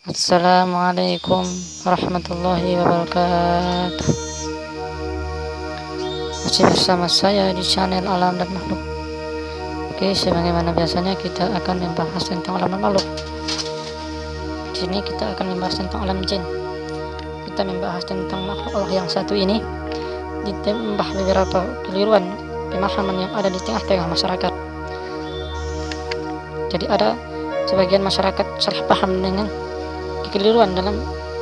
Assalamualaikum warahmatullahi wabarakatuh. Masih bersama saya di channel Alam dan Makhluk. Oke, sebagaimana biasanya kita akan membahas tentang alam dan makhluk. Di sini kita akan membahas tentang alam jin. Kita membahas tentang makhluk Allah yang satu ini Ditambah beberapa keliruan pemahaman yang ada di tengah-tengah masyarakat. Jadi ada sebagian masyarakat salah paham dengan kekeliruan dalam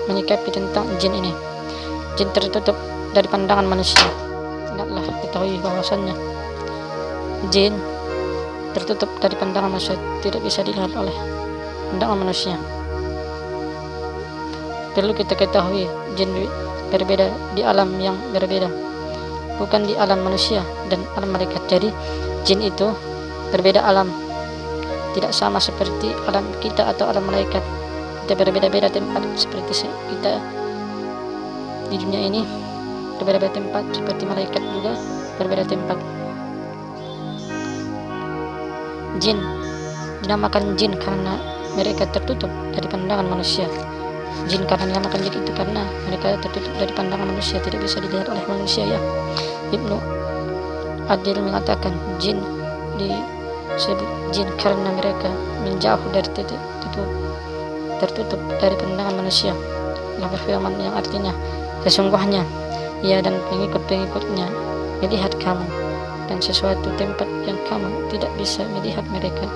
menyikapi tentang jin ini. Jin tertutup dari pandangan manusia. Ingatlah ketahui bahwasannya jin tertutup dari pandangan manusia tidak bisa dilihat oleh pandangan manusia. Perlu kita ketahui jin berbeda di alam yang berbeda bukan di alam manusia dan alam malaikat jadi jin itu berbeda alam tidak sama seperti alam kita atau alam malaikat kita berbeda-beda tempat seperti kita di dunia ini. Berbeda-beda tempat seperti malaikat juga berbeda tempat. Jin. Dinamakan jin karena mereka tertutup dari pandangan manusia. Jin karena dinamakan jin itu karena mereka tertutup dari pandangan manusia tidak bisa dilihat oleh manusia ya. Ibnu Adil mengatakan jin disebut jin karena mereka menjauh dari titik tutup tertutup dari pandangan manusia Allah berfirman yang artinya sesungguhnya. Ia dan pengikut-pengikutnya melihat kamu dan sesuatu tempat yang kamu tidak bisa melihat mereka.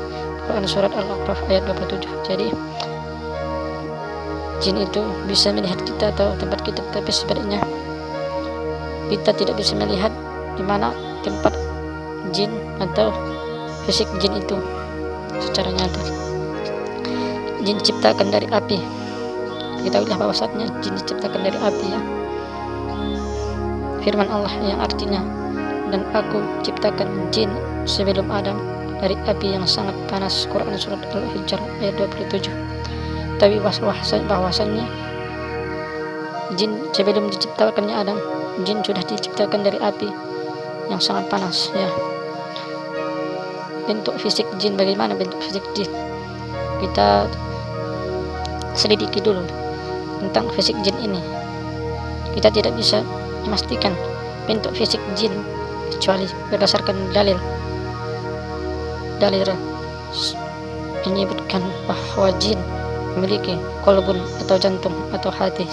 Quran Surat Al-Aqraf ayat 27 jadi jin itu bisa melihat kita atau tempat kita tapi sebaliknya kita tidak bisa melihat di mana tempat jin atau fisik jin itu secara nyata jin diciptakan dari api. Kita bahwa bahwasanya jin diciptakan dari api ya. Firman Allah yang artinya dan aku ciptakan jin sebelum Adam dari api yang sangat panas. Quran surat Al-Hijr ayat 27 tapi bahwasannya jin sebelum diciptakannya Adam jin sudah diciptakan dari api yang sangat panas ya. Bentuk fisik jin bagaimana? Bentuk fisik jin kita selidiki dulu tentang fisik jin ini. Kita tidak bisa memastikan bentuk fisik jin kecuali berdasarkan dalil. Dalil menyebutkan bahwa jin memiliki kolbun atau jantung atau hati.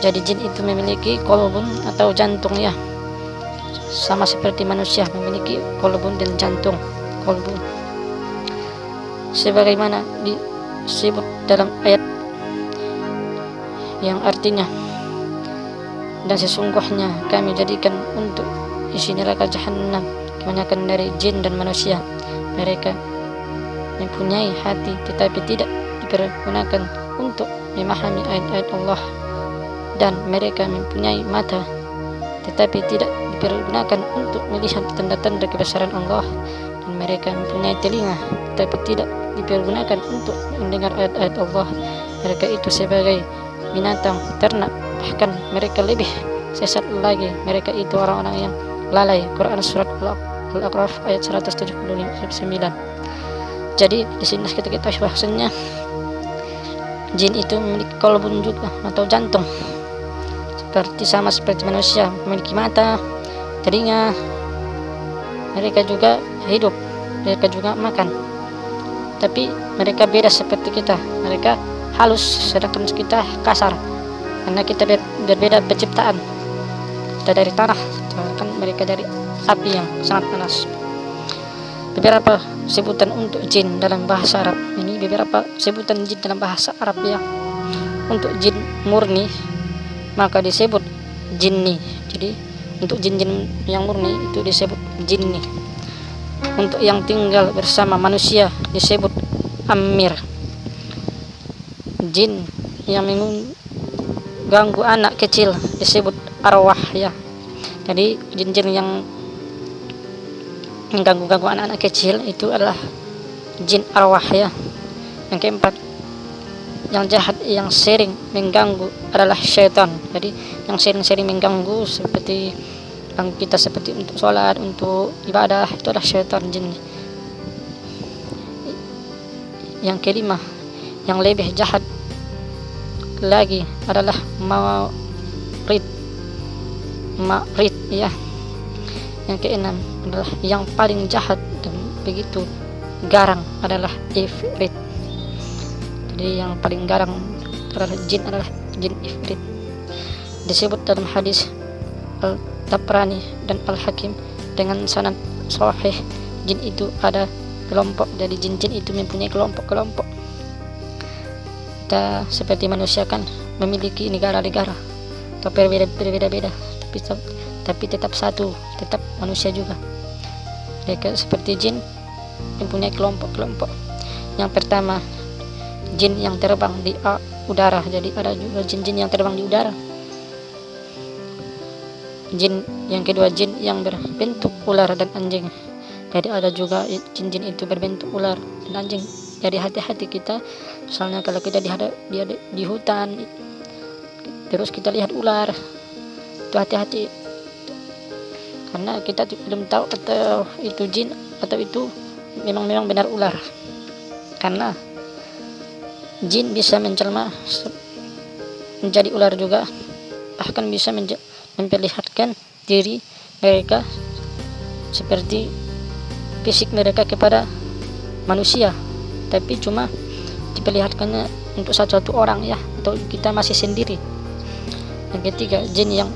Jadi jin itu memiliki kolbun atau jantung ya. Sama seperti manusia memiliki kolbun dan jantung. Kolbun. Sebagaimana disebut dalam ayat yang artinya dan sesungguhnya kami jadikan untuk isi neraka jahanam kebanyakan dari jin dan manusia mereka mempunyai hati tetapi tidak dipergunakan untuk memahami ayat-ayat Allah. Dan mereka mempunyai mata tetapi tidak dipergunakan untuk melihat tanda-tanda kebesaran Allah. Dan mereka mempunyai telinga tetapi tidak dipergunakan untuk mendengar ayat-ayat Allah. Mereka itu sebagai binatang ternak. Bahkan mereka lebih sesat lagi. Mereka itu orang-orang yang lalai. Quran surat Al-Aqraf ayat 179 jadi di sini kita ketahui bahasanya jin itu memiliki kolbun juga atau jantung. Seperti sama seperti manusia memiliki mata telinga. Mereka juga hidup. Mereka juga makan tapi mereka beda seperti kita. Mereka halus sedangkan kita kasar. Karena kita ber berbeda penciptaan. Kita dari tanah sedangkan mereka dari api yang sangat panas. Beberapa sebutan untuk jin dalam bahasa Arab ini beberapa sebutan jin dalam bahasa Arab ya. Untuk jin murni maka disebut jinni. Jadi untuk jin-jin yang murni itu disebut jinni untuk yang tinggal bersama manusia disebut amir. Jin yang mengganggu anak kecil disebut arwah ya jadi jin-jin yang mengganggu-ganggu anak-anak kecil itu adalah jin arwah ya yang keempat yang jahat yang sering mengganggu adalah syaitan. Jadi yang sering-sering mengganggu seperti yang kita seperti untuk sholat untuk ibadah itu adalah syaitan jin yang kelima yang lebih jahat lagi adalah Marid. Marid ya. Yang keenam adalah yang paling jahat dan begitu garang adalah Ifrit. Jadi yang paling garang adalah jin adalah jin Ifrit. Disebut dalam hadis Al-Tabrani dan Al-Hakim dengan sanad sahih. Jin itu ada kelompok jadi jin-jin itu mempunyai kelompok-kelompok. Kita seperti manusia kan memiliki negara-negara atau berbeda-beda tapi tapi tetap satu tetap manusia juga. Mereka seperti jin mempunyai kelompok-kelompok. Yang pertama jin yang terbang di udara jadi ada juga jin-jin yang terbang di udara jin yang kedua jin yang berbentuk ular dan anjing. Jadi ada juga jin-jin itu berbentuk ular dan anjing. Jadi hati-hati kita misalnya kalau kita di, di, di hutan terus kita lihat ular itu hati-hati. Karena kita belum tahu atau itu jin atau itu memang memang benar ular. Karena jin bisa menjelma menjadi ular juga bahkan bisa memperlihatkan diri mereka seperti fisik mereka kepada manusia. Tapi cuma diperlihatkannya untuk satu-satu orang ya atau kita masih sendiri. Yang ketiga jin yang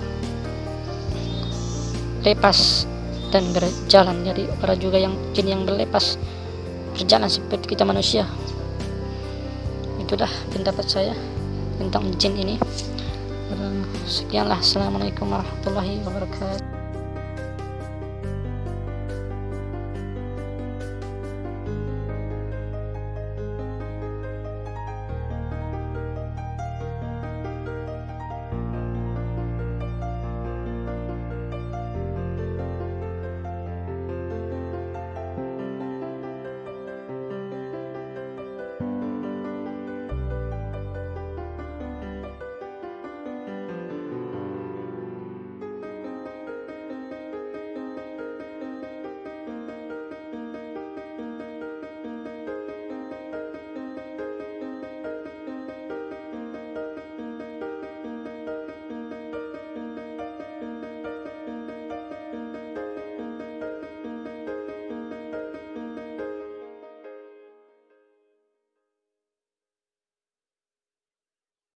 lepas dan berjalan. Jadi ada juga yang jin yang berlepas berjalan seperti kita manusia. Itulah pendapat saya tentang jin ini sekianlah. Assalamualaikum warahmatullahi wabarakatuh